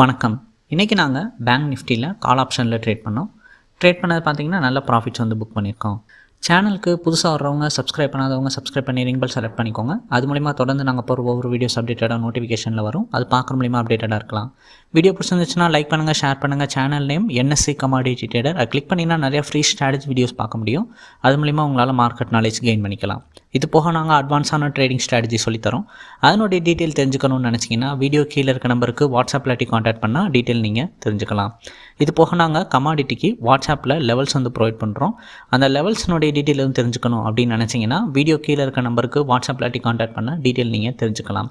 வணக்கம். இன்றைக்கி நாங்கள் பேங்க் நிஃப்டியில் கால் ஆப்ஷனில் ட்ரேட் பண்ணோம். ட்ரேட் பண்ணது பார்த்தீங்கன்னா நல்ல ப்ராஃபிட்ஸ் வந்து புக் பண்ணியிருக்கோம். சேனலுக்கு புதுசாக வர்றவங்க சப்ஸ்கிரைப் பண்ணாதவங்க சப்ஸ்கிரைப் பண்ணி ரிங் பெல் செலக்ட் பண்ணிக்கோங்க. அது மூலிமா தொடர்ந்து நாங்கள் போகிற ஒவ்வொரு வீடியோஸ் அப்டேட்டடாக நோட்டிஃபிகேஷனில் வரும். அது பார்க்குற மூலிமா அப்டேட்டடாக இருக்கலாம். வீடியோ பிடிச்சிருந்துச்சுன்னா லைக் பண்ணுங்கள் ஷேர் பண்ணுங்கள் channel name NSC commodity trader அதை கிளிக் பண்ணிங்கன்னா நிறையா ஃப்ரீ ஸ்ட்ராட்டஜி வீடியோஸ் பார்க்க முடியும். அது மூலிமா உங்களால் மார்க்கெட் நாலேஜ் கெயின் பண்ணிக்கலாம். இது போக நாங்கள் அட்வான்ஸான ட்ரேடிங் ஸ்ட்ராட்டஜி சொல்லித்தரோம். அதனுடைய டீட்டெயில் தெரிஞ்சுக்கணும்னு நினச்சிங்கன்னா வீடியோ கீழே இருக்க நம்பருக்கு வாட்ஸ்அப்பில் டி காண்டாக்ட் பண்ணால் டீட்டெயில் நீங்கள் தெரிஞ்சுக்கலாம். இது போக நாங்கள் கமாடிட்டிக்கு வாட்ஸ்அப்பில் லெவல்ஸ் வந்து ப்ரொவைட் பண்ணுறோம் அந்த லெவல்ஸ்னுடைய டீட்டெயில் வந்து தெரிஞ்சுக்கணும் அப்படின்னு நினச்சிங்கன்னா வீடியோ கீழே இருக்க நம்பருக்கு வாட்ஸ்அப்பில் டி காண்டாக்ட் பண்ணால் டீட்டெயில் நீங்கள் தெரிஞ்சுக்கலாம்.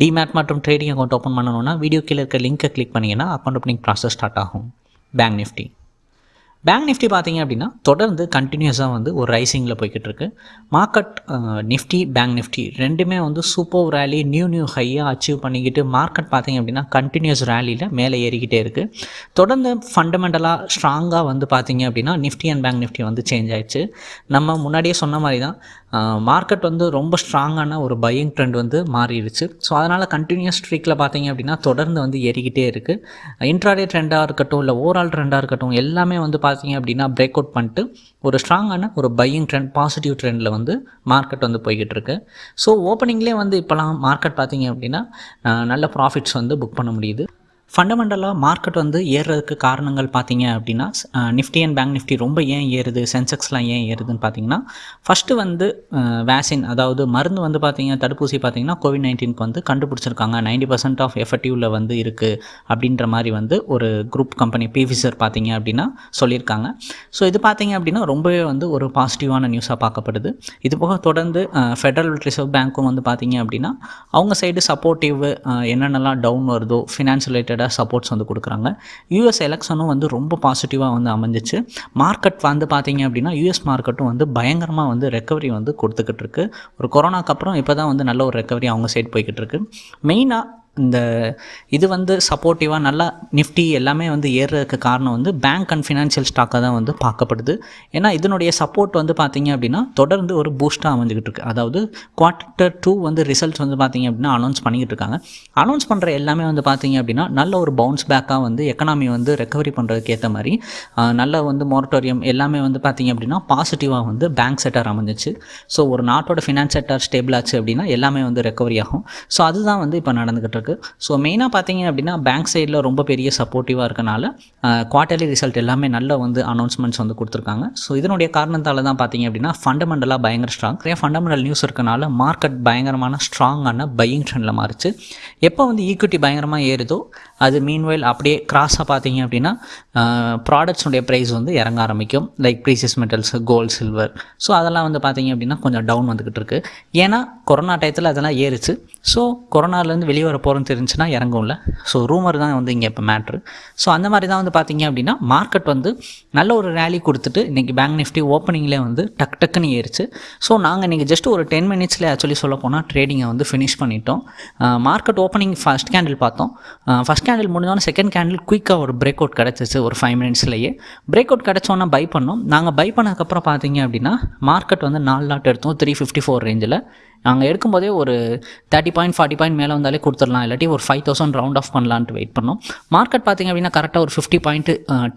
டிமேட் மற்றும் ட்ரேடிங் அக்கௌண்ட் ஓப்பன் பண்ணணும்னா வீடியோ கீழே இருக்க லிங்க்கை கிளிக் பண்ணிங்கன்னா அக்கௌண்ட் ஓப்பனிங் ப்ராசஸ் ஸ்டார்ட் ஆகும். பேங்க் நிஃப்டி பேங்க் நிஃப்டி பார்த்தீங்க அப்படின்னா தொடர்ந்து கண்டினியூஸாக வந்து ஒரு ரைசிங்கில் போய்கிட்டு இருக்கு. மார்க்கெட் நிஃப்டி பேங்க் நிஃப்டி ரெண்டுமே வந்து சூப்பர் ரேலி நியூ நியூ ஹையாக அச்சீவ் பண்ணிக்கிட்டு மார்க்கெட் பார்த்தீங்க அப்படின்னா கண்டினியூஸ் ரேலியில் மேலே ஏறிக்கிட்டே இருக்குது தொடர்ந்து ஃபண்டமெண்டலாக ஸ்ட்ராங்காக வந்து பார்த்தீங்க அப்படின்னா நிஃப்டி அண்ட் பேங்க் நிஃப்டி வந்து சேஞ்ச் ஆயிடுச்சு. நம்ம முன்னாடியே சொன்ன மாதிரி தான் மார்க்கெட் வந்து ரொம்ப ஸ்ட்ராங்கான ஒரு பையிங் ட்ரெண்ட் வந்து மாறிடுச்சு. ஸோ அதனால் கண்டினியூஸ் ஸ்ட்ரீக்கில் பார்த்தீங்க அப்படின்னா தொடர்ந்து வந்து ஏறிக்கிட்டே இருக்குது இன்ட்ராடே ட்ரெண்டாக இருக்கட்டும் இல்லை ஓவரால் ட்ரெண்டாக இருக்கட்டும் எல்லாமே வந்து பார்த்தீங்க அப்படின்னா பிரேக் அவுட் பண்ணிட்டு ஒரு ஸ்ட்ராங்கான ஒரு பையிங் ட்ரெண்ட் பாசிட்டிவ் ட்ரெண்டில் வந்து மார்க்கெட் வந்து போய்கிட்டு இருக்கு. ஸோ ஓப்பனிங்லேயே வந்து இப்போலாம் மார்க்கெட் பார்த்தீங்க அப்படின்னா நல்ல ப்ராஃபிட்ஸ் வந்து புக் பண்ண முடியுது. ஃபண்டமெண்டலாக மார்க்கெட் வந்து ஏறுறதுக்கு காரணங்கள் பார்த்தீங்க அப்படின்னா நிஃப்டி அண்ட் பேங்க் நிஃப்டி ரொம்ப ஏன் ஏறுது? சென்செக்ஸ்லாம் ஏன் ஏறுதுன்னு பார்த்தீங்கன்னா ஃபஸ்ட்டு வந்து வேக்சின் அதாவது மருந்து வந்து பார்த்தீங்க தடுப்பூசி பார்த்தீங்கன்னா கோவிட் நைன்டீனுக்கு வந்து கண்டுபிடிச்சிருக்காங்க. நைன்டி பர்சன்ட் ஆஃப் எஃபெக்டிவில் வந்து இருக்குது அப்படின்ற மாதிரி வந்து ஒரு குரூப் கம்பெனி பிவிசர் பார்த்தீங்க அப்படின்னா சொல்லியிருக்காங்க. ஸோ இது பார்த்தீங்க அப்படின்னா ரொம்பவே வந்து ஒரு பாசிட்டிவான நியூஸாக பார்க்கப்படுது. இது போக தொடர்ந்து ஃபெடரல் ரிசர்வ் பேங்க்கும் வந்து பார்த்தீங்க அப்படின்னா அவங்க சைடு சப்போர்ட்டிவ் என்னென்னலாம் டவுன் வருதோ ஃபினான்ஸ் ரிலேட்டட் ரிலேட்டடாக சப்போர்ட்ஸ் வந்து கொடுக்குறாங்க. யூஎஸ் எலெக்ஷனும் வந்து ரொம்ப பாசிட்டிவாக வந்து அமைஞ்சிச்சு. மார்க்கெட் வந்து பார்த்தீங்க அப்படின்னா யூஎஸ் மார்க்கெட்டும் வந்து பயங்கரமாக வந்து ரெக்கவரி வந்து கொடுத்துக்கிட்டு இருக்கு. ஒரு கொரோனாக்கு அப்புறம் இப்போ தான் வந்து நல்ல ஒரு ரெக்கவரி அவங்க சைட் போய்கிட்டு இருக்கு. மெயினாக இந்த இது வந்து சப்போர்ட்டிவாக நல்லா நிஃப்டி எல்லாமே வந்து ஏறுறதுக்கு காரணம் வந்து பேங்க் அண்ட் ஃபினான்ஷியல் ஸ்டாக்காக தான் வந்து பார்க்கப்படுது. ஏன்னா இதனுடைய சப்போர்ட் வந்து பார்த்திங்க அப்படின்னா தொடர்ந்து ஒரு பூஸ்ட்டாக அமைஞ்சிக்கிட்டு இருக்கு. அதாவது குவார்ட்டர் டூ வந்து ரிசல்ட்ஸ் வந்து பார்த்திங்க அப்படின்னா அனௌன்ஸ் பண்ணிக்கிட்டு இருக்காங்க. அனௌன்ஸ் பண்ணுற எல்லாமே வந்து பார்த்திங்க அப்படின்னா நல்ல ஒரு பவுன்ஸ் பேக்காக வந்து எக்கனாமி வந்து ரெக்கவரி பண்ணுறதுக்கு ஏற்ற மாதிரி நல்ல வந்து மொரட்டோரியம் எல்லாமே வந்து பார்த்திங்க அப்படின்னா பாசிட்டிவாக வந்து பேங்க் செட்டார் அமைஞ்சிச்சு. ஸோ ஒரு நாட்டோட ஃபினான்ஸ் செட்டார் ஸ்டேபிள் ஆச்சு அப்படின்னா எல்லாமே வந்து ரெக்கவரி ஆகும். ஸோ அதுதான் வந்து இப்போ நடந்துக்கிட்டு இருக்குது ஸோ மெயினாக பார்த்தீங்க அப்படின்னா பேங்க் சைடில் ரொம்ப பெரிய சப்போர்ட்டிவாக இருக்கனால குவார்ட்டர்லி ரிசல்ட் எல்லாமே நல்ல வந்து அனௌன்ஸ்மெண்ட்ஸ் வந்து கொடுத்துருக்காங்க. ஸோ இதனுடைய காரணத்தால் தான் பார்த்தீங்க அப்படின்னா ஃபண்டமெண்டலாக பயங்கர ஸ்ட்ராங் நிறைய ஃபண்டமெண்டல் நியூஸ் இருக்கனால மார்க்கெட் பயங்கரமான ஸ்ட்ராங்கான பையிங் ட்ரெண்டில் மாறிச்சு. எப்போ வந்து ஈக்விட்டி பயங்கரமாக ஏறுதோ அது மீன்வைல் அப்படியே கிராஸாக பார்த்தீங்க அப்படின்னா ப்ராடக்ட்ஸுடைய ப்ரைஸ் வந்து இறங்க ஆரம்பிக்கும். Like precious metals gold silver so அதெல்லாம் வந்து பார்த்தீங்க அப்படின்னா கொஞ்சம் டவுன் வந்துக்கிட்டு இருக்குது ஏன்னா கொரோனா டயத்தில் அதெல்லாம் ஏறுச்சு. ஸோ கொரோனாலேருந்து வெளியே வர போகிறோன்னு தெரிஞ்சுன்னா இறங்கும்ல ஸோ ரூமர் தான் வந்து இங்கே இப்போ மேட்ரு ஸோ அந்த மாதிரி தான் வந்து பார்த்தீங்க அப்படின்னா மார்க்கெட் வந்து நல்ல ஒரு ரேலி கொடுத்துட்டு இன்றைக்கி பேங்க் நிஃப்டி ஓப்பனிங்லேயே வந்து டக் டக்குன்னு ஏறிச்சு. ஸோ நாங்கள் இன்றைக்கி ஜஸ்ட் ஒரு டென் மினிட்ஸில் ஆக்சுவலி சொல்ல போனால் ட்ரேடிங்கை வந்து ஃபினிஷ் பண்ணிட்டோம். மார்க்கெட் ஓப்பனிங் ஃபஸ்ட் கேண்டில் பார்த்தோம். ஃபஸ்ட் கேண்டில் முடிஞ்சோன்னா செகண்ட் கேண்டில் குயிக்காக ஒரு பிரேக் அவுட் கிடச்சிச்சு ஒரு ஃபைவ் மினிட்ஸ்லேயே பிரேக் அவுட் கிடச்சோன்னா பை பண்ணோம். நாங்கள் பை பண்ணதுக்கப்புறம் பார்த்தீங்க அப்படின்னா மார்க்கெட் வந்து நாலு லாட் எடுத்தோம் த்ரீ ஃபிஃப்டி ஃபோர் ரேஞ்சில் நாங்கள் எடுக்கும்போதே ஒரு தேர்ட்டி பாயிண்ட் ஃபார்ட்டி பாயிண்ட் மேலே வந்தாலே கொடுத்துடலாம். இல்லாட்டி ஒரு ஃபைவ் தௌசண்ட் ரவுண்ட் ஆஃப் பண்ணலான்ட்டு வெயிட் பண்ணோம். மார்க்கெட் பார்த்திங்க அப்படின்னா கரெக்டாக ஒரு ஃபிஃப்டி பாயிண்ட்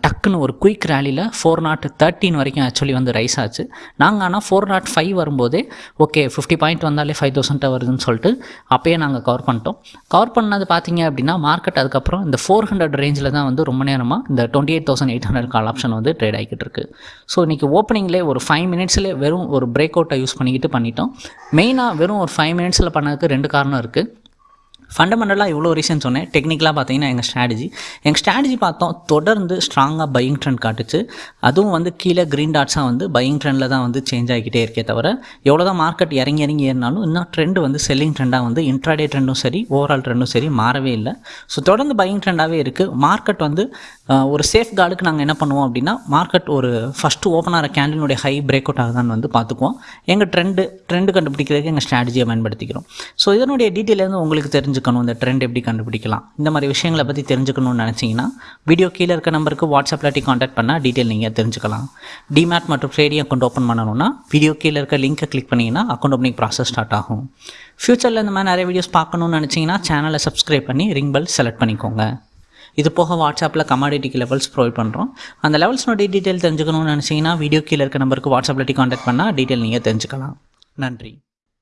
டக்குன்னு ஒரு குயிக் ரேலியில் ஃபோர் நாட் தேர்ட்டின் வரைக்கும் ஆக்சுவலி வந்து ரைஸ் ஆச்சு. நாங்கள் ஆனால் ஃபோர் நாட் ஃபைவ் வரும்போதே ஓகே ஃபிஃப்டி பாயிண்ட் வந்தாலே ஃபைவ் தௌசண்ட்டாக வருதுன்னு சொல்லிட்டு அப்போயே நாங்கள் கவர் பண்ணிட்டோம். கவர் பண்ணது பார்த்தீங்க அப்படின்னா மார்க்கெட் அதுக்கப்புறம் இந்த ஃபோர் ஹண்ட்ரட் ரேஞ்சில் தான் வந்து ரொம்ப நேரமாக இந்த twenty eight thousand eight hundred call option வந்து ட்ரேட் ஆகிட்டு இருக்கு. ஸோ இன்றைக்கி ஓப்பனிங்லேயே ஒரு ஃபைவ் மினிட்ஸ்லேயே வெறும் ஒரு பிரேக் அவுட்டை யூஸ் பண்ணிக்கிட்டு பண்ணிட்டோம். மெயினாக வெறும் ஒரு ஃபைவ் மினிட்ஸில் பண்ணதுக்கு ரெண்டு காரணம் இருக்குது ஃபண்டமெண்டலாக இவ்வளோ ரீசன் சொன்னேன். டெக்னிக்கலாக பார்த்தீங்கன்னா எங்கள் ஸ்ட்ராட்டஜி எங்கள் ஸ்ட்ராட்டஜி பார்த்தோம் தொடர்ந்து ஸ்ட்ராங்காக பையிங் ட்ரெண்ட் காட்டுச்சு. அதுவும் வந்து கீழே க்ரீன் டாட்ஸாக வந்து பையிங் ட்ரெண்டில் தான் வந்து சேஞ்ச் ஆகிக்கிட்டே இருக்கே தவிர எவ்வளோ தான் மார்க்கெட் இறங்கி இறங்கி ஏறினாலும் இன்னும் ட்ரெண்ட் வந்து செல்லிங் ட்ரெண்டாக வந்து இன்ட்ராடே ட்ரெண்டும் சரி ஓவரால் ட்ரெண்டும் சரி மாறவே இல்லை. ஸோ தொடர்ந்து பையிங் ட்ரெண்டாகவே இருக்குது மார்க்கெட் வந்து ஒரு சேஃப் கார்டுக்கு நாங்கள் என்ன பண்ணுவோம் அப்படின்னா மார்க்கெட் ஒரு ஃபஸ்ட்டு ஓப்பன் ஆகிற கேண்டிலுடைய ஹை பிரேக் அவுட் ஆகுதான்னு வந்து பார்த்துக்குவோம். எங்கள் ட்ரெண்டு ட்ரெண்டு கண்டுபிடிக்கிறதுக்கு எங்கள் ஸ்ட்ராட்டஜியை பயன்படுத்திக்கிறோம். ஸோ இதனுடைய டீட்டெயில் வந்து உங்களுக்கு தெரிஞ்சுக்கணும் இந்த ட்ரெண்ட் எப்படி கண்டுபிடிக்கலாம். இந்த மாதிரி விஷயங்களை பற்றி தெரிஞ்சுக்கணும்னு நினச்சிங்கன்னா வீடியோ கீழே இருக்க நம்பருக்கு வாட்ஸ்அப்பில் டி காண்டாக்ட் பண்ணால் டீட்டெயில் நீங்கள் தெரிஞ்சுக்கலாம். டிமேட் மற்றும் ட்ரேடிங் அக்கௌண்ட் ஓப்பன் பண்ணணும்னா வீடியோ கீழே இருக்க லிங்க்கை கிளிக் பண்ணிங்கன்னா அக்கௌண்ட் ஓப்பனிங் ப்ராசஸ் ஸ்டார்ட் ஆகும். ஃப்யூச்சரில் இந்த மாதிரி நிறைய வீடியோஸ் பார்க்கணும்னு நினச்சிங்கன்னா சேனலை சப்ஸ்கிரைப் பண்ணி ரிங் பெல் செலக்ட் பண்ணிக்கோங்க. இது போக வாட்ஸ்அப்பில் கமாடிட்டிக்கு லெவல்ஸ் ப்ரொவைட் பண்ணுறோம் அந்த லெவல்ஸ்னோட டீட்டெயில் தெரிஞ்சுக்கணும்னு நினச்சிங்கன்னா வீடியோ கீழே இருக்க நம்பருக்கு வாட்ஸ்அப்பில் கான்டாக்ட் பண்ணால் டீட்டெயில் நீங்கள் தெரிஞ்சுக்கலாம். நன்றி.